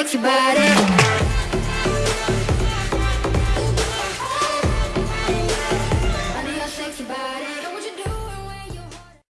sexy body. I need your sexy body.